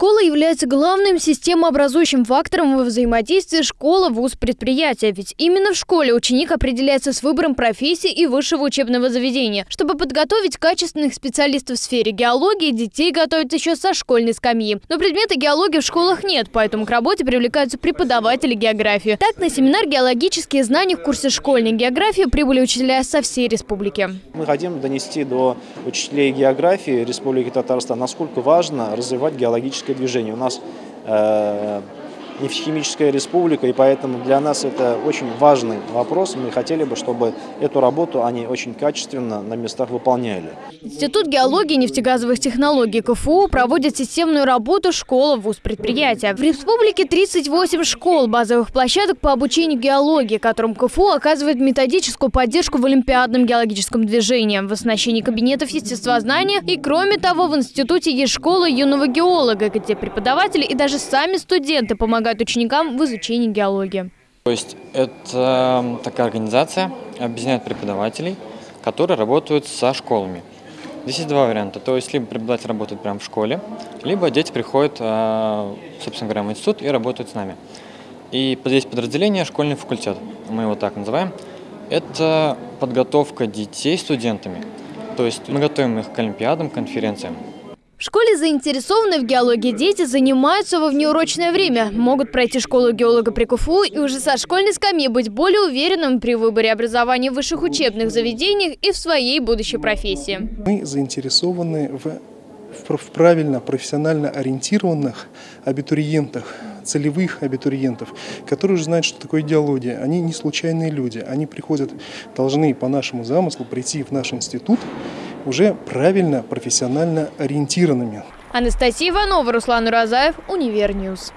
Школа является главным системообразующим фактором во взаимодействии школа-вуз-предприятия. Ведь именно в школе ученик определяется с выбором профессии и высшего учебного заведения. Чтобы подготовить качественных специалистов в сфере геологии, детей готовят еще со школьной скамьи. Но предмета геологии в школах нет, поэтому к работе привлекаются преподаватели географии. Так, на семинар «Геологические знания» в курсе школьной географии прибыли учителя со всей республики. Мы хотим донести до учителей географии Республики Татарстан, насколько важно развивать геологическое движение. У нас э, нефтехимическая республика, и поэтому для нас это очень важный вопрос. Мы хотели бы, чтобы эту работу они очень качественно на местах выполняли. Институт геологии и нефтегазовых технологий КФУ проводит системную работу школа вуз предприятия. В республике 38 школ, базовых площадок по обучению геологии, которым КФУ оказывает методическую поддержку в олимпиадном геологическом движении, в оснащении кабинетов естествознания и, кроме того, в институте есть школа юного геолога, где преподаватели и даже сами студенты помогают помогают ученикам в изучении геологии. То есть это такая организация, объединяет преподавателей, которые работают со школами. Здесь есть два варианта. То есть либо преподаватель работает прямо в школе, либо дети приходят, а, собственно говоря, в институт и работают с нами. И здесь подразделение школьный факультет, мы его так называем. Это подготовка детей студентами. То есть мы готовим их к олимпиадам, конференциям. В школе заинтересованные в геологии дети занимаются во внеурочное время. Могут пройти школу геолога при КФУ и уже со школьной скамьи быть более уверенным при выборе образования в высших учебных заведениях и в своей будущей профессии. Мы заинтересованы в, в, правильно, профессионально ориентированных абитуриентах, целевых абитуриентов, которые уже знают, что такое геология. Они не случайные люди. Они приходят, должны по нашему замыслу прийти в наш институт уже правильно, профессионально ориентированными. Анастасия Иванова, Руслан Уразаев, Univer News.